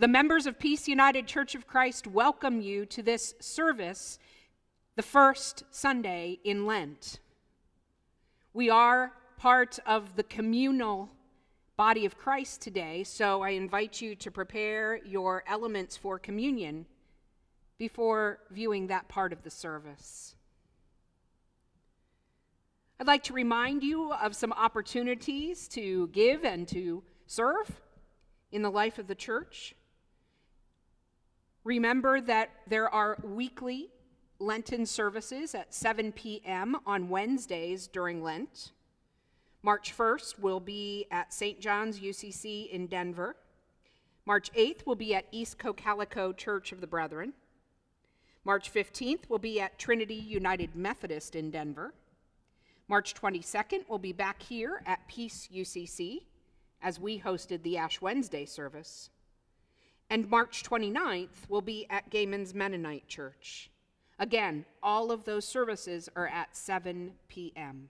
The members of Peace United Church of Christ welcome you to this service, the first Sunday in Lent. We are part of the communal body of Christ today, so I invite you to prepare your elements for communion before viewing that part of the service. I'd like to remind you of some opportunities to give and to serve in the life of the church. Remember that there are weekly Lenten services at 7 p.m. on Wednesdays during Lent. March 1st will be at St. John's UCC in Denver. March 8th will be at East Cocalico Church of the Brethren. March 15th will be at Trinity United Methodist in Denver. March 22nd will be back here at Peace UCC as we hosted the Ash Wednesday service. And March 29th will be at Gehman's Mennonite Church. Again, all of those services are at 7 p.m.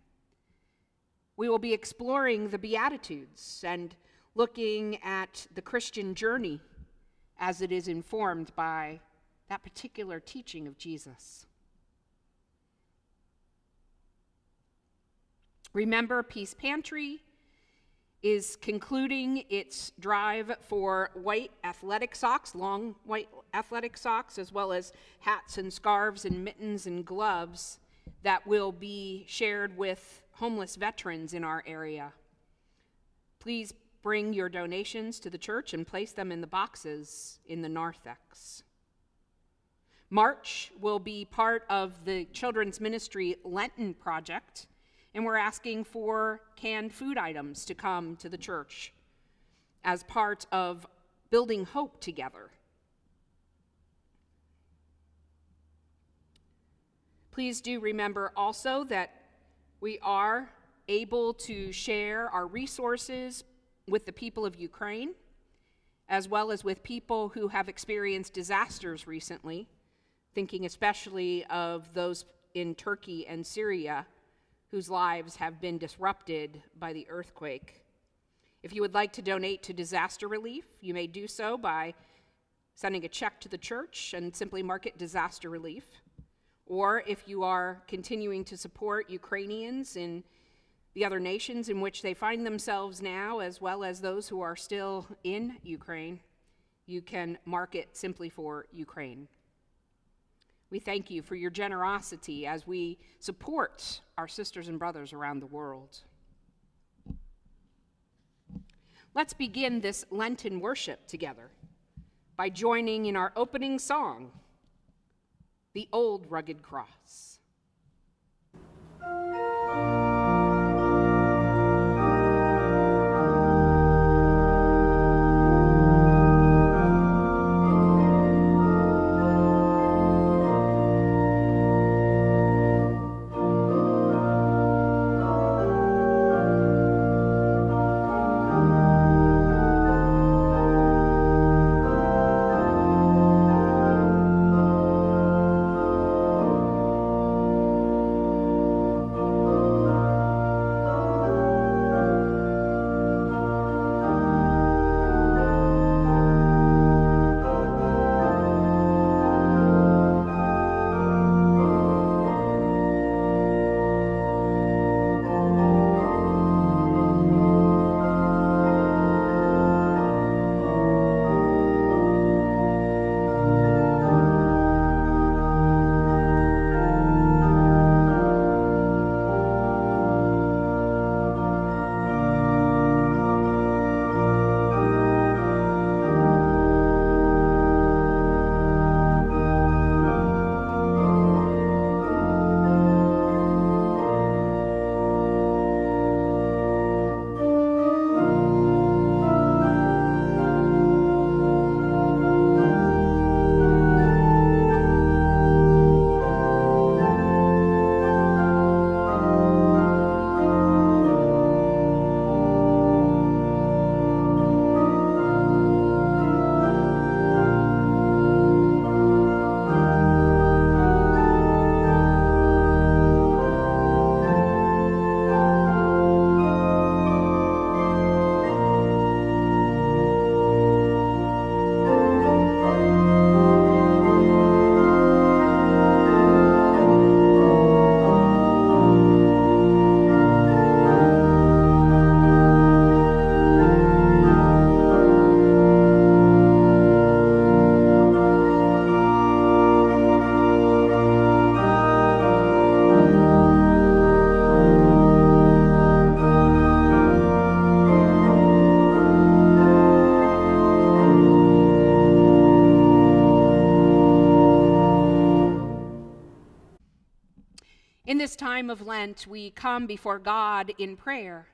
We will be exploring the Beatitudes and looking at the Christian journey as it is informed by that particular teaching of Jesus. Remember, Peace Pantry is concluding its drive for white athletic socks, long white athletic socks, as well as hats and scarves and mittens and gloves that will be shared with homeless veterans in our area. Please bring your donations to the church and place them in the boxes in the narthex. March will be part of the Children's Ministry Lenten Project, and we're asking for canned food items to come to the church as part of building hope together. Please do remember also that we are able to share our resources with the people of Ukraine, as well as with people who have experienced disasters recently, thinking especially of those in Turkey and Syria whose lives have been disrupted by the earthquake. If you would like to donate to disaster relief, you may do so by sending a check to the church and simply mark it disaster relief. Or if you are continuing to support Ukrainians in the other nations in which they find themselves now, as well as those who are still in Ukraine, you can mark it simply for Ukraine. We thank you for your generosity as we support our sisters and brothers around the world. Let's begin this Lenten worship together by joining in our opening song the old rugged cross. Time of Lent, we come before God in prayer,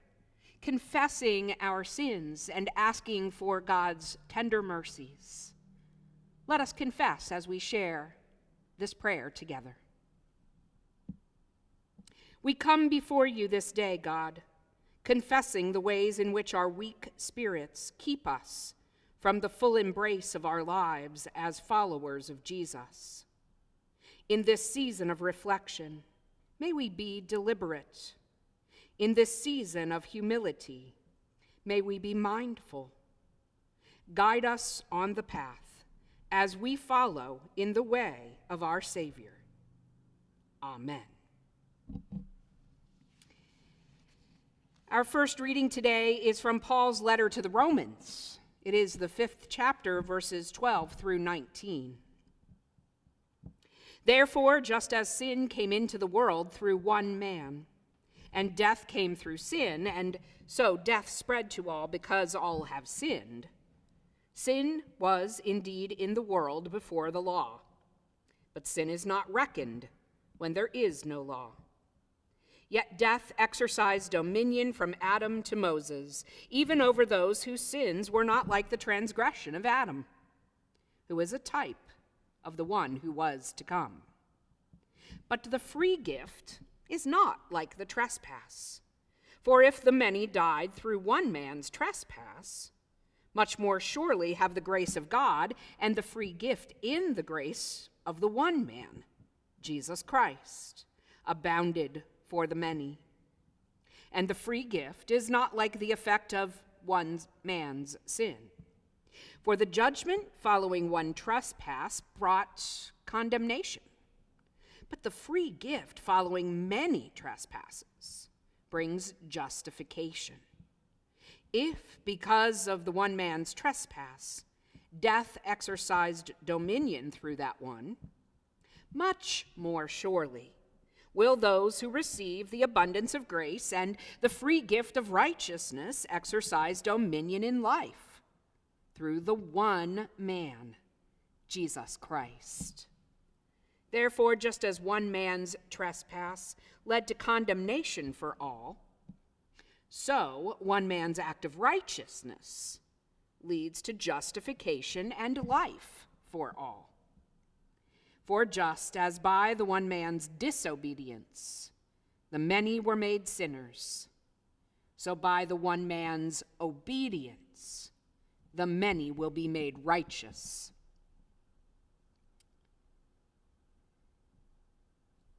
confessing our sins and asking for God's tender mercies. Let us confess as we share this prayer together. We come before you this day, God, confessing the ways in which our weak spirits keep us from the full embrace of our lives as followers of Jesus. In this season of reflection, may we be deliberate. In this season of humility, may we be mindful. Guide us on the path as we follow in the way of our Savior. Amen. Our first reading today is from Paul's letter to the Romans. It is the fifth chapter, verses 12 through 19. Therefore, just as sin came into the world through one man, and death came through sin, and so death spread to all because all have sinned, sin was indeed in the world before the law. But sin is not reckoned when there is no law. Yet death exercised dominion from Adam to Moses, even over those whose sins were not like the transgression of Adam, who is a type of the one who was to come. But the free gift is not like the trespass. For if the many died through one man's trespass, much more surely have the grace of God and the free gift in the grace of the one man, Jesus Christ, abounded for the many. And the free gift is not like the effect of one man's sin. For the judgment following one trespass brought condemnation. But the free gift following many trespasses brings justification. If, because of the one man's trespass, death exercised dominion through that one, much more surely will those who receive the abundance of grace and the free gift of righteousness exercise dominion in life through the one man, Jesus Christ. Therefore, just as one man's trespass led to condemnation for all, so one man's act of righteousness leads to justification and life for all. For just as by the one man's disobedience the many were made sinners, so by the one man's obedience the many will be made righteous.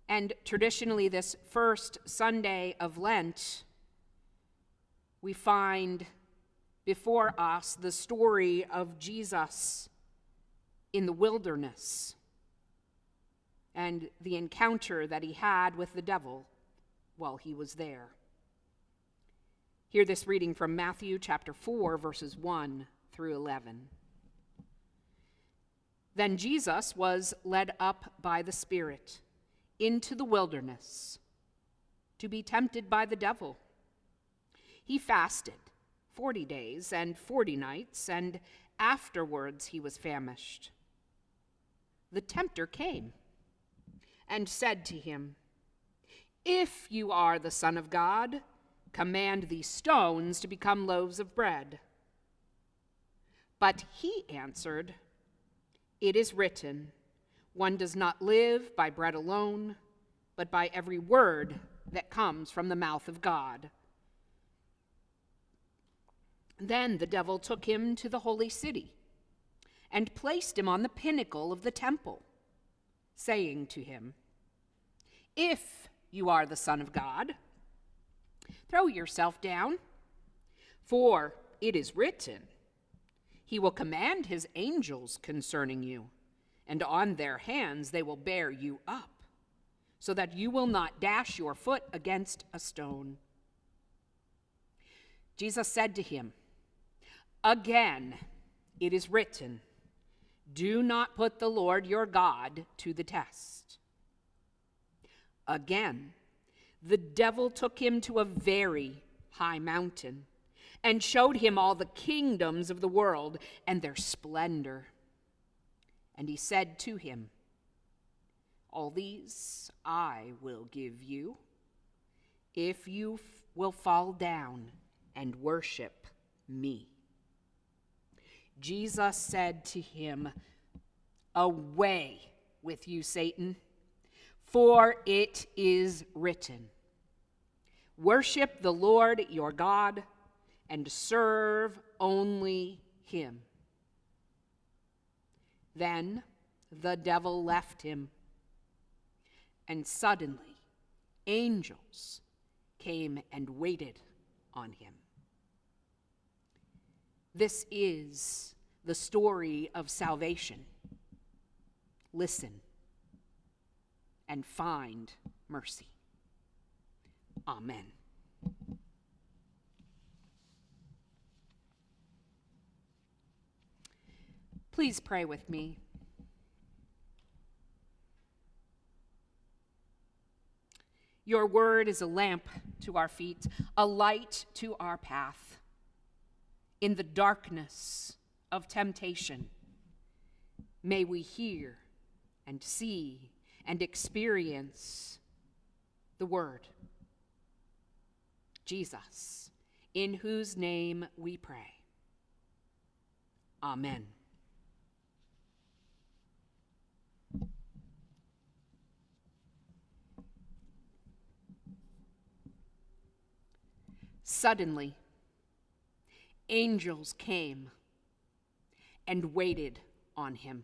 And traditionally, this first Sunday of Lent, we find before us the story of Jesus in the wilderness and the encounter that he had with the devil while he was there. Hear this reading from Matthew chapter 4, verses 1 through 11. Then Jesus was led up by the Spirit into the wilderness to be tempted by the devil. He fasted 40 days and 40 nights, and afterwards he was famished. The tempter came and said to him, If you are the Son of God, command these stones to become loaves of bread. But he answered, It is written, one does not live by bread alone, but by every word that comes from the mouth of God. Then the devil took him to the holy city and placed him on the pinnacle of the temple, saying to him, If you are the Son of God, throw yourself down, for it is written, he will command his angels concerning you, and on their hands they will bear you up, so that you will not dash your foot against a stone. Jesus said to him, Again, it is written, Do not put the Lord your God to the test. Again, the devil took him to a very high mountain and showed him all the kingdoms of the world and their splendor. And he said to him, All these I will give you if you will fall down and worship me. Jesus said to him, Away with you, Satan, for it is written, Worship the Lord your God and serve only him. Then the devil left him, and suddenly angels came and waited on him. This is the story of salvation. Listen and find mercy. Amen. Please pray with me. Your word is a lamp to our feet, a light to our path. In the darkness of temptation, may we hear and see and experience the word. Jesus, in whose name we pray. Amen. Suddenly, angels came and waited on him.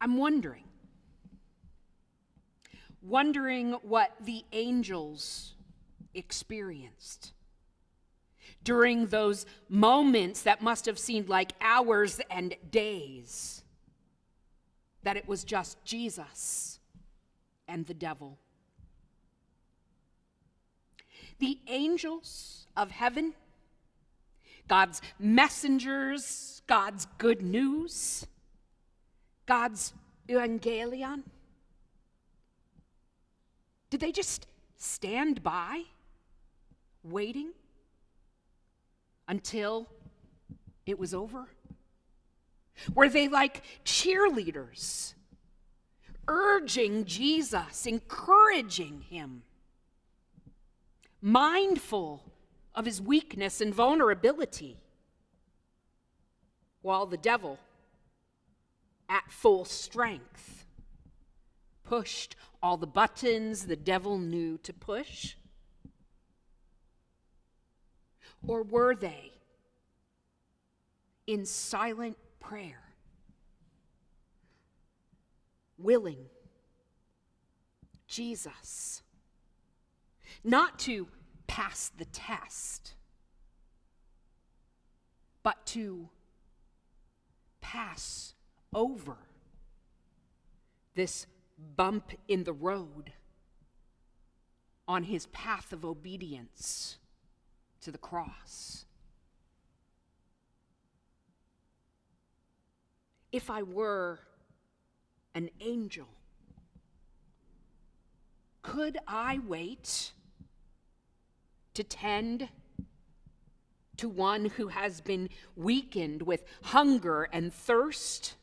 I'm wondering, wondering what the angels experienced during those moments that must have seemed like hours and days, that it was just Jesus and the devil. The angels of heaven, God's messengers, God's good news, God's evangelion? Did they just stand by, waiting until it was over? Were they like cheerleaders, urging Jesus, encouraging him, mindful of his weakness and vulnerability, while the devil, at full strength, pushed all the buttons the devil knew to push? Or were they in silent prayer, willing. Jesus. Not to pass the test, but to pass over this bump in the road on his path of obedience to the cross. If I were an angel, could I wait to tend to one who has been weakened with hunger and thirst?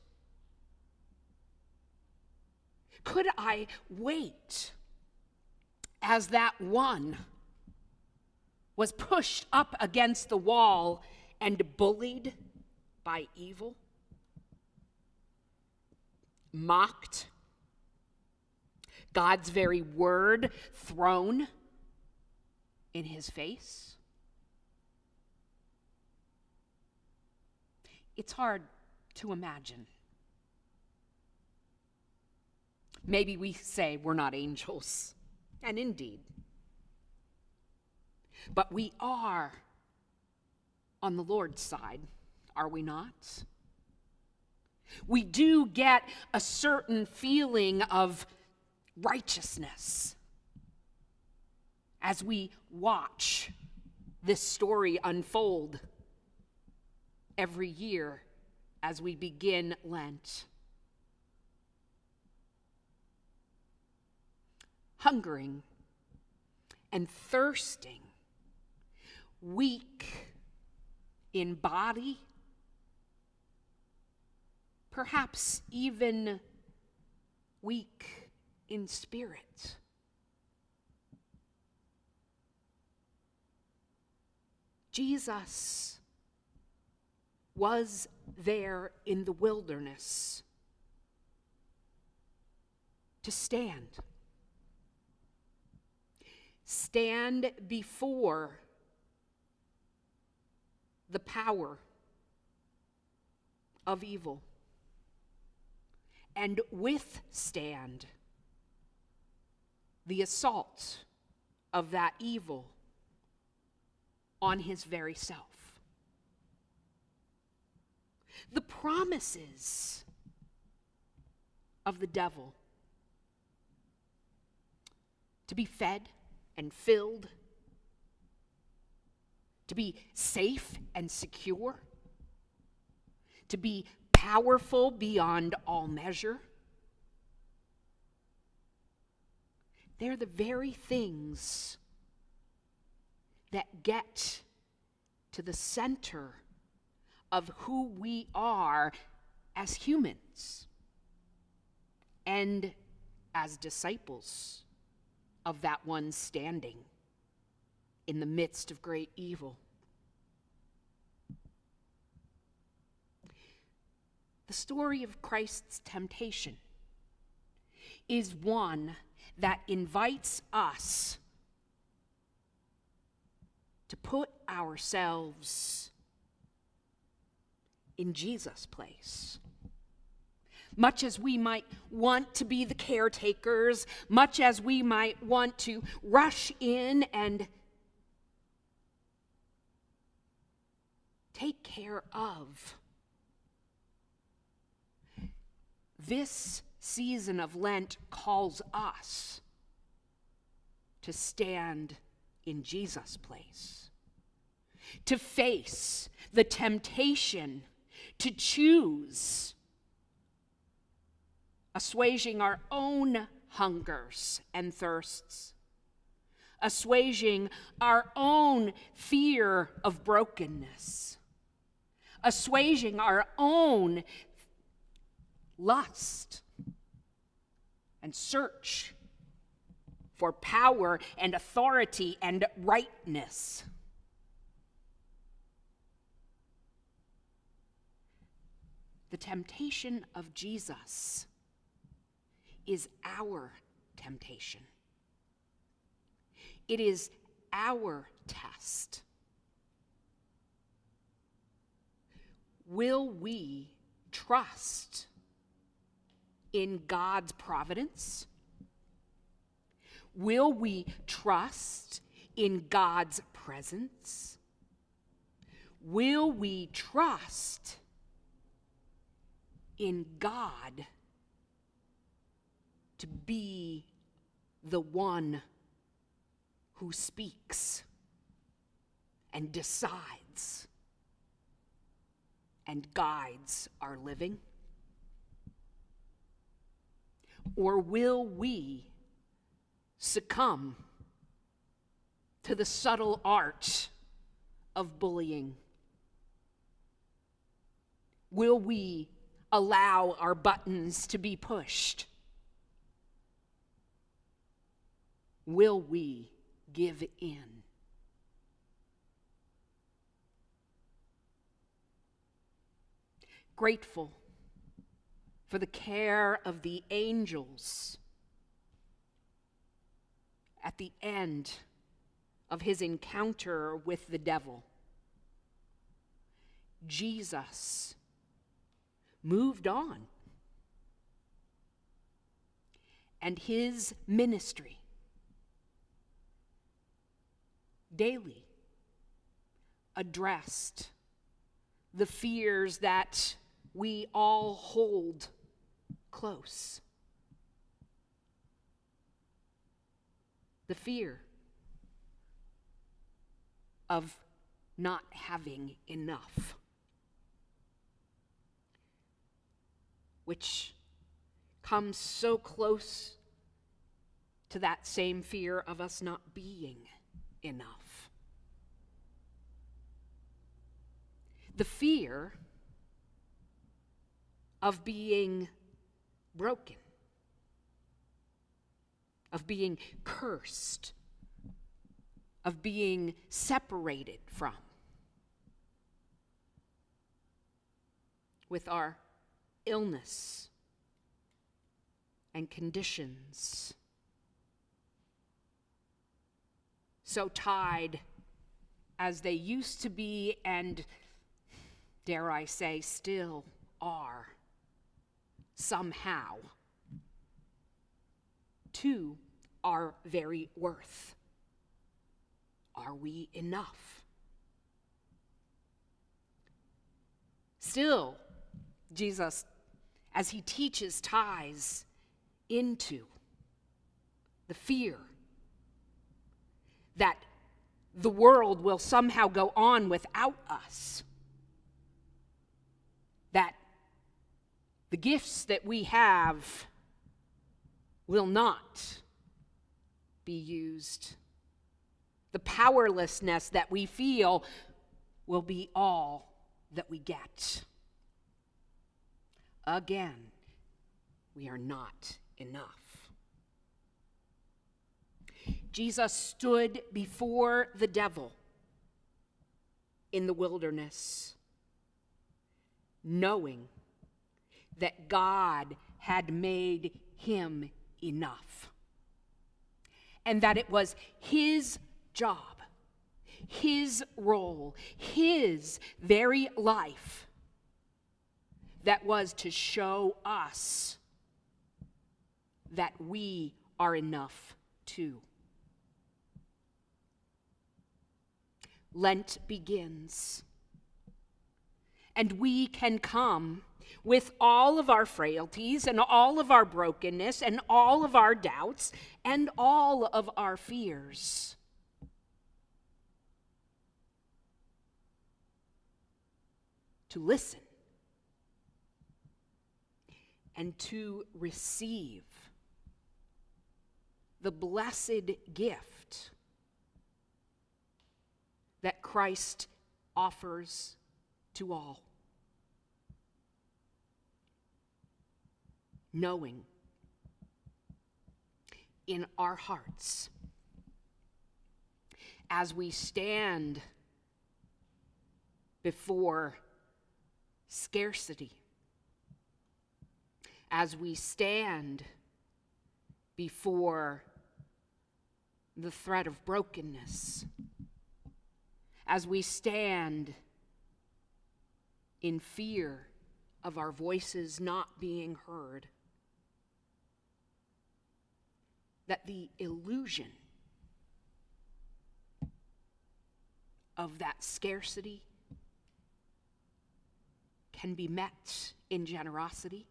Could I wait as that one was pushed up against the wall and bullied by evil? Mocked? God's very word thrown in his face? It's hard to imagine. Maybe we say we're not angels, and indeed. But we are on the Lord's side, are we not? We do get a certain feeling of righteousness as we watch this story unfold every year as we begin Lent. Hungering and thirsting, weak in body, perhaps even weak in spirit. Jesus was there in the wilderness to stand. Stand before the power of evil and withstand the assault of that evil on his very self. The promises of the devil to be fed and filled, to be safe and secure, to be powerful beyond all measure. They're the very things that get to the center of who we are as humans and as disciples of that one standing in the midst of great evil. The story of Christ's temptation is one that invites us to put ourselves in Jesus' place. Much as we might want to be the caretakers, much as we might want to rush in and take care of. This season of Lent calls us to stand in Jesus' place, to face the temptation to choose assuaging our own hungers and thirsts, assuaging our own fear of brokenness, assuaging our own lust and search for power and authority and rightness. The temptation of Jesus is our temptation. It is our test. Will we trust in God's providence? Will we trust in God's presence? Will we trust in God to be the one who speaks and decides and guides our living? Or will we succumb to the subtle art of bullying? Will we allow our buttons to be pushed? Will we give in? Grateful for the care of the angels at the end of his encounter with the devil. Jesus moved on. And his ministry daily addressed the fears that we all hold close. The fear of not having enough. which comes so close to that same fear of us not being enough. The fear of being broken of being cursed, of being separated from. With our illness and conditions. So tied as they used to be, and dare I say, still are, somehow, to our very worth. Are we enough? Still, Jesus, as he teaches, ties into the fear that the world will somehow go on without us. That the gifts that we have will not be used. The powerlessness that we feel will be all that we get. Again, we are not enough. Jesus stood before the devil in the wilderness, knowing that God had made him enough, and that it was his job, his role, his very life that was to show us that we are enough too. Lent begins. And we can come with all of our frailties and all of our brokenness and all of our doubts and all of our fears. To listen and to receive the blessed gift that Christ offers to all. Knowing in our hearts as we stand before scarcity, as we stand before the threat of brokenness as we stand in fear of our voices not being heard. That the illusion of that scarcity can be met in generosity.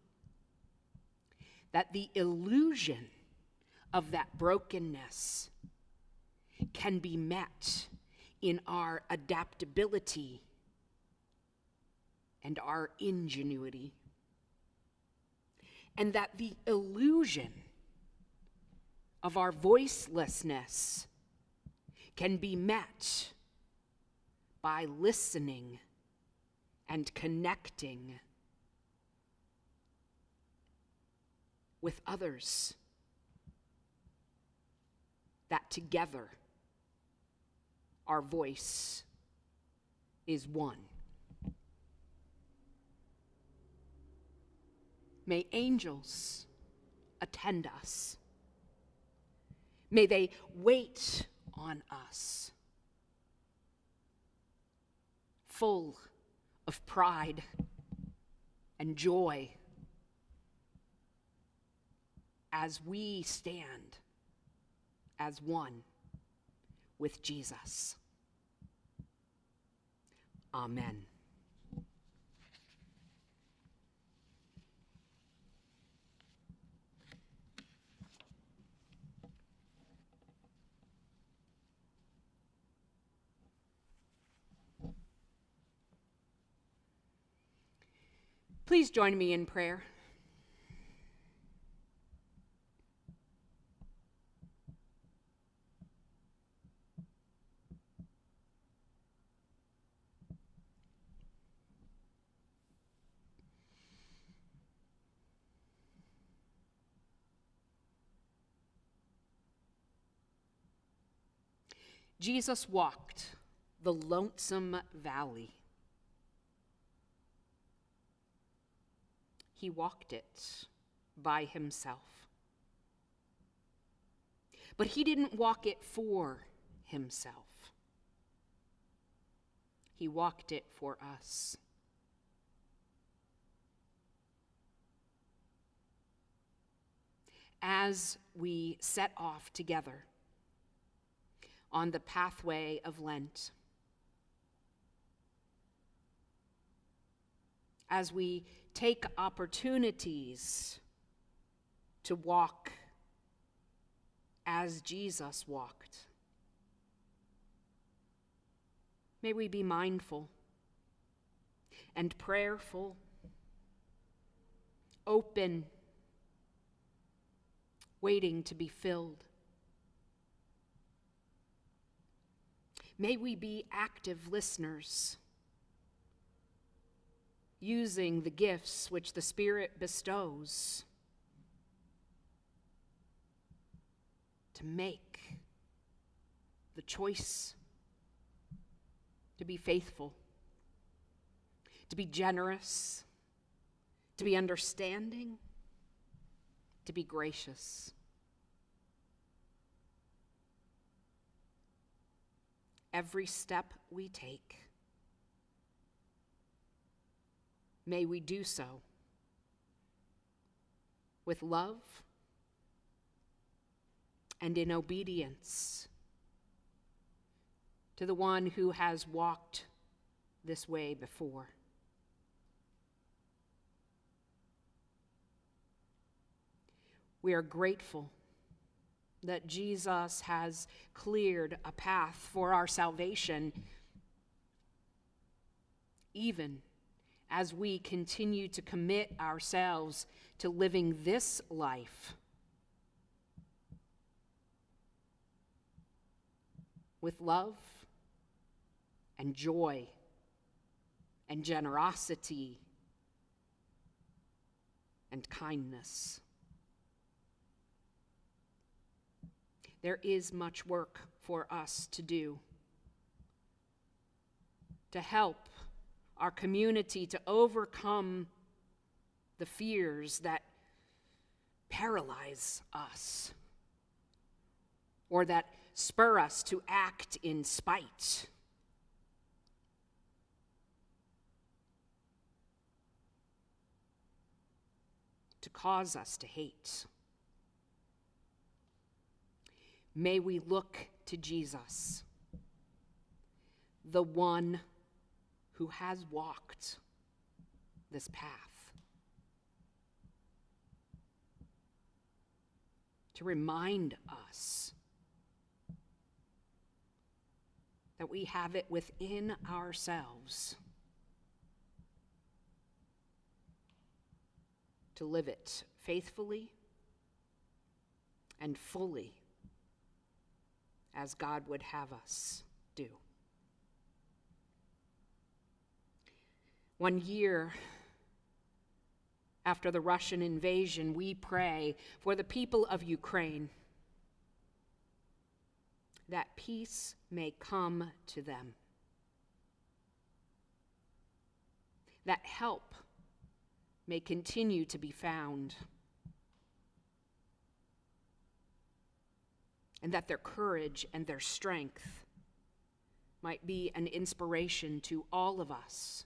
That the illusion of that brokenness can be met in our adaptability and our ingenuity. And that the illusion of our voicelessness can be met by listening and connecting with others. That together our voice is one. May angels attend us. May they wait on us, full of pride and joy as we stand as one with Jesus. Amen. Please join me in prayer. Jesus walked the lonesome valley. He walked it by himself. But he didn't walk it for himself, he walked it for us. As we set off together on the pathway of Lent, as we take opportunities to walk as Jesus walked. May we be mindful and prayerful, open, waiting to be filled. May we be active listeners, using the gifts which the Spirit bestows to make the choice to be faithful, to be generous, to be understanding, to be gracious. Every step we take, may we do so with love and in obedience to the one who has walked this way before. We are grateful that Jesus has cleared a path for our salvation, even as we continue to commit ourselves to living this life with love and joy and generosity and kindness. There is much work for us to do to help our community to overcome the fears that paralyze us or that spur us to act in spite. To cause us to hate. May we look to Jesus, the one who has walked this path. To remind us that we have it within ourselves to live it faithfully and fully as God would have us do. One year after the Russian invasion, we pray for the people of Ukraine that peace may come to them, that help may continue to be found, and that their courage and their strength might be an inspiration to all of us.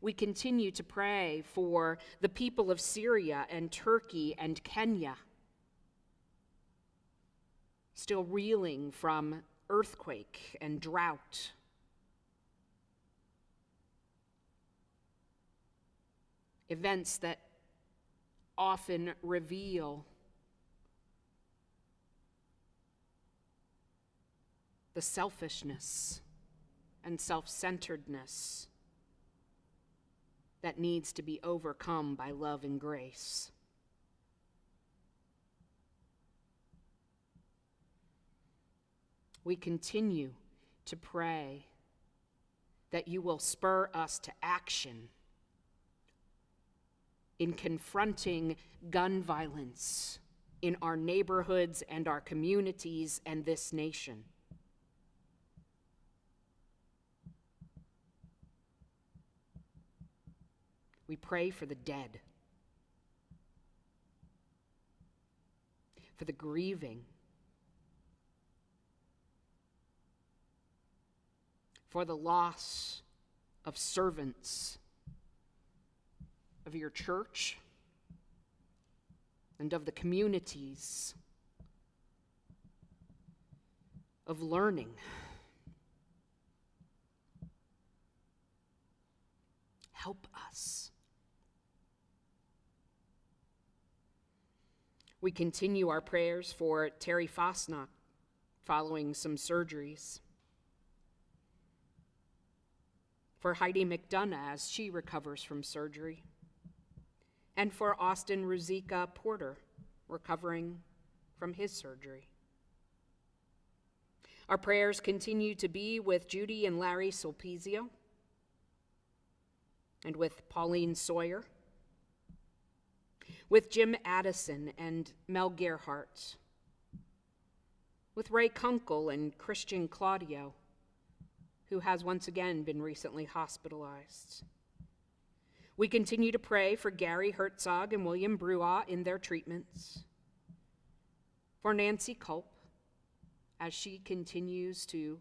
We continue to pray for the people of Syria and Turkey and Kenya still reeling from earthquake and drought. Events that often reveal the selfishness and self centeredness that needs to be overcome by love and grace. we continue to pray that you will spur us to action in confronting gun violence in our neighborhoods and our communities and this nation. We pray for the dead, for the grieving, for the loss of servants of your church and of the communities of learning. Help us. We continue our prayers for Terry Fosnock following some surgeries. For Heidi McDonough as she recovers from surgery and for Austin Ruzika Porter, recovering from his surgery. Our prayers continue to be with Judy and Larry Sulpizio, and with Pauline Sawyer, with Jim Addison and Mel Gerhardt, with Ray Kunkel and Christian Claudio, who has once again been recently hospitalized we continue to pray for Gary Herzog and William Brewa in their treatments, for Nancy Culp as she continues to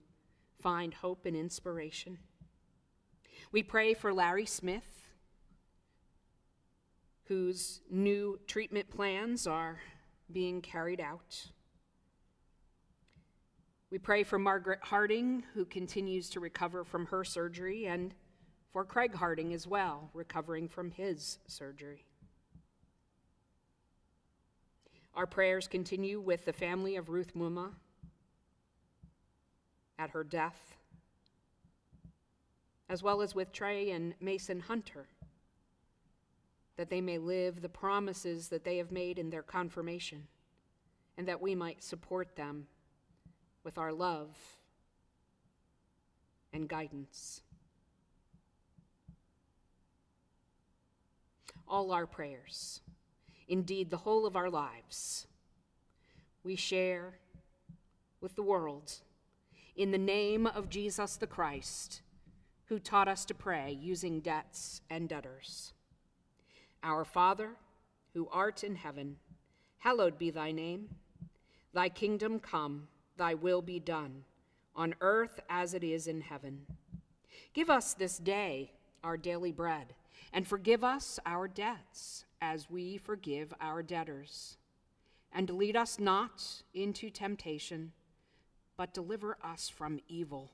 find hope and inspiration. We pray for Larry Smith, whose new treatment plans are being carried out. We pray for Margaret Harding, who continues to recover from her surgery, and for Craig Harding as well, recovering from his surgery. Our prayers continue with the family of Ruth Muma at her death, as well as with Trey and Mason Hunter, that they may live the promises that they have made in their confirmation, and that we might support them with our love and guidance. all our prayers, indeed, the whole of our lives, we share with the world in the name of Jesus the Christ, who taught us to pray using debts and debtors. Our Father, who art in heaven, hallowed be thy name. Thy kingdom come, thy will be done, on earth as it is in heaven. Give us this day our daily bread and forgive us our debts as we forgive our debtors. And lead us not into temptation, but deliver us from evil.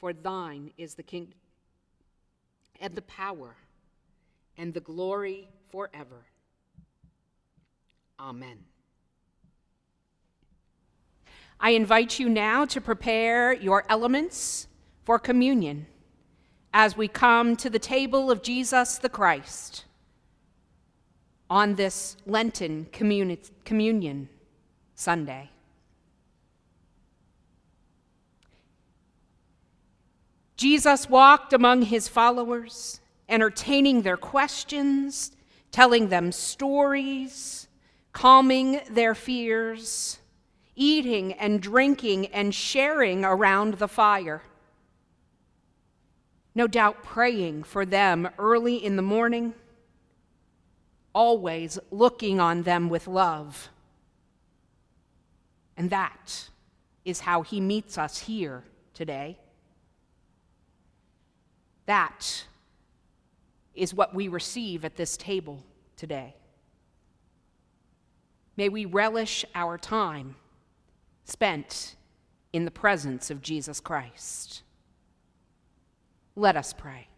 For thine is the kingdom and the power and the glory forever. Amen. I invite you now to prepare your elements for communion as we come to the table of Jesus the Christ on this Lenten communi- communion Sunday. Jesus walked among his followers, entertaining their questions, telling them stories, calming their fears, eating and drinking and sharing around the fire no doubt praying for them early in the morning, always looking on them with love. And that is how he meets us here today. That is what we receive at this table today. May we relish our time spent in the presence of Jesus Christ. Let us pray.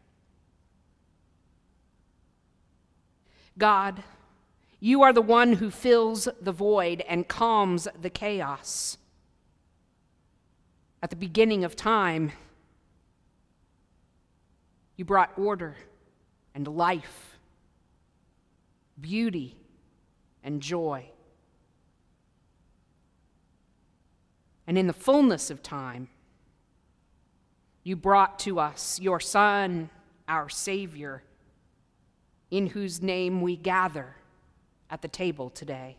God, you are the one who fills the void and calms the chaos. At the beginning of time, you brought order and life, beauty and joy. And in the fullness of time, you brought to us your Son, our Savior, in whose name we gather at the table today.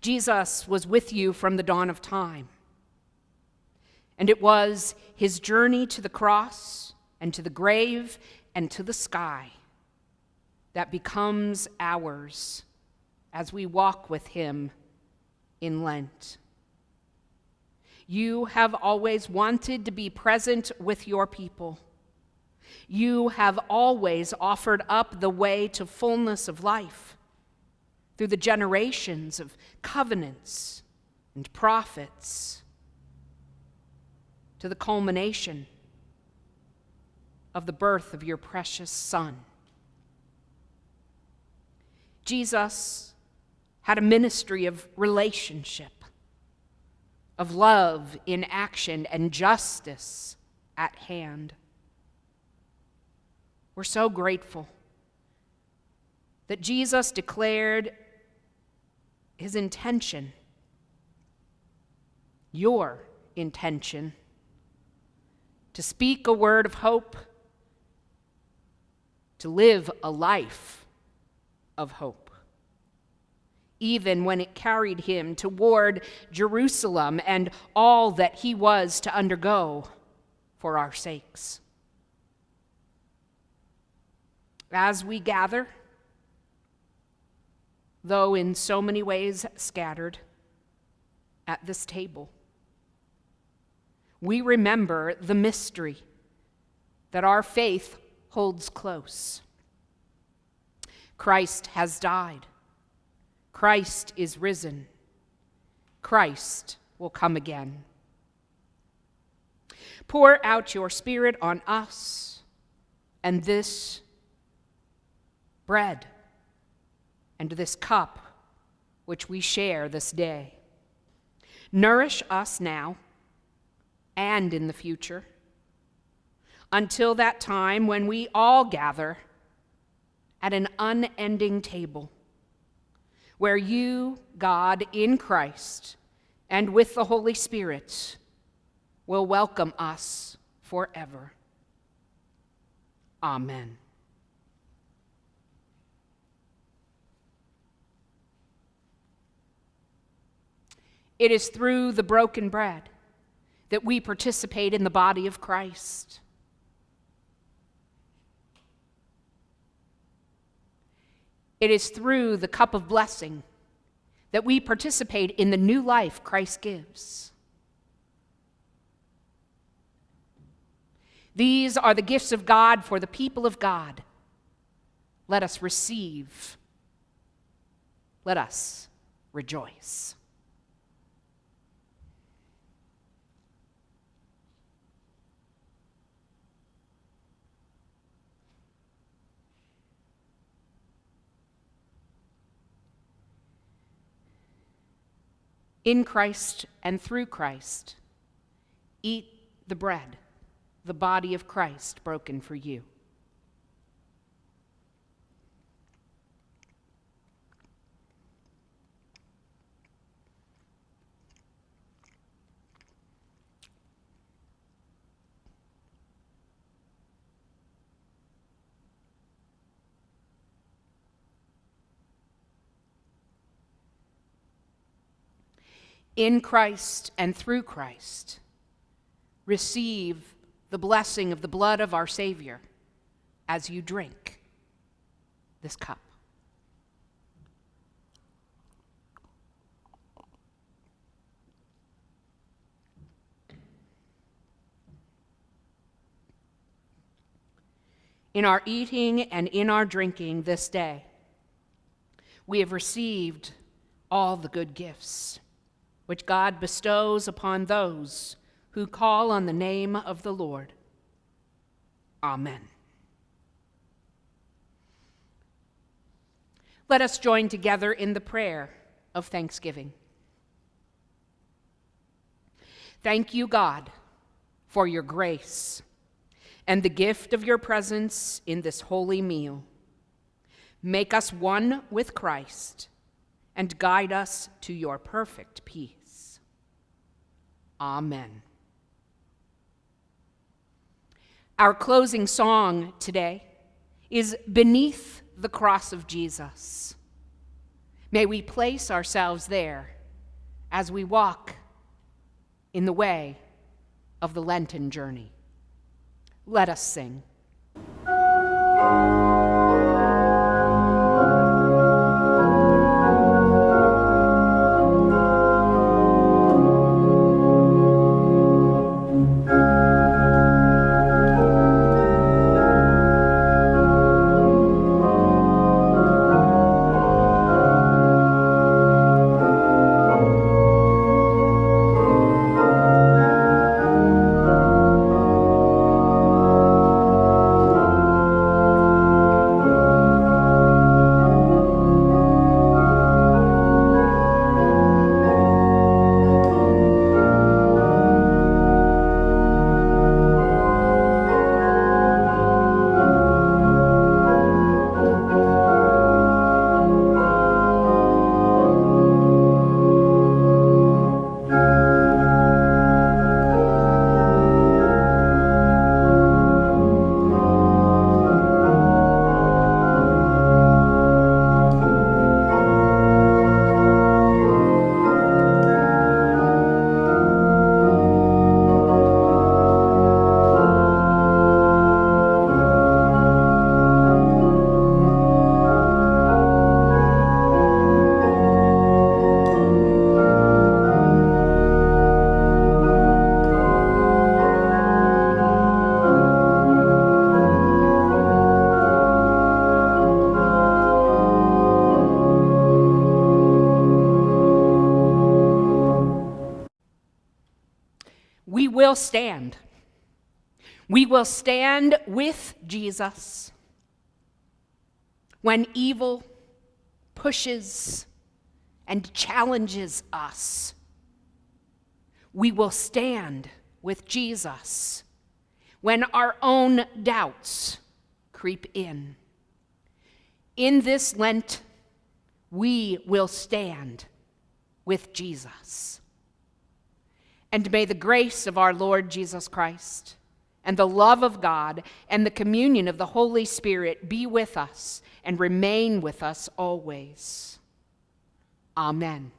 Jesus was with you from the dawn of time. And it was his journey to the cross and to the grave and to the sky that becomes ours as we walk with him in Lent. You have always wanted to be present with your people. You have always offered up the way to fullness of life through the generations of covenants and prophets to the culmination of the birth of your precious Son. Jesus had a ministry of relationship of love in action and justice at hand. We're so grateful that Jesus declared his intention, your intention, to speak a word of hope, to live a life of hope even when it carried him toward Jerusalem and all that he was to undergo for our sakes. As we gather, though in so many ways scattered, at this table, we remember the mystery that our faith holds close. Christ has died Christ is risen. Christ will come again. Pour out your Spirit on us and this bread and this cup which we share this day. Nourish us now and in the future until that time when we all gather at an unending table where you, God, in Christ and with the Holy Spirit, will welcome us forever. Amen. It is through the broken bread that we participate in the body of Christ. It is through the cup of blessing that we participate in the new life Christ gives. These are the gifts of God for the people of God. Let us receive. Let us rejoice. In Christ and through Christ. Eat the bread, the body of Christ broken for you. In Christ and through Christ, receive the blessing of the blood of our Savior as you drink this cup. In our eating and in our drinking this day, we have received all the good gifts which God bestows upon those who call on the name of the Lord. Amen. Let us join together in the prayer of thanksgiving. Thank you, God, for your grace and the gift of your presence in this holy meal. Make us one with Christ and guide us to your perfect peace. Amen. Our closing song today is Beneath the cross of Jesus. May we place ourselves there as we walk in the way of the Lenten journey. Let us sing. Will stand. We will stand with Jesus when evil pushes and challenges us. We will stand with Jesus when our own doubts creep in. In this Lent, we will stand with Jesus. And may the grace of our Lord Jesus Christ and the love of God and the communion of the Holy Spirit be with us and remain with us always. Amen.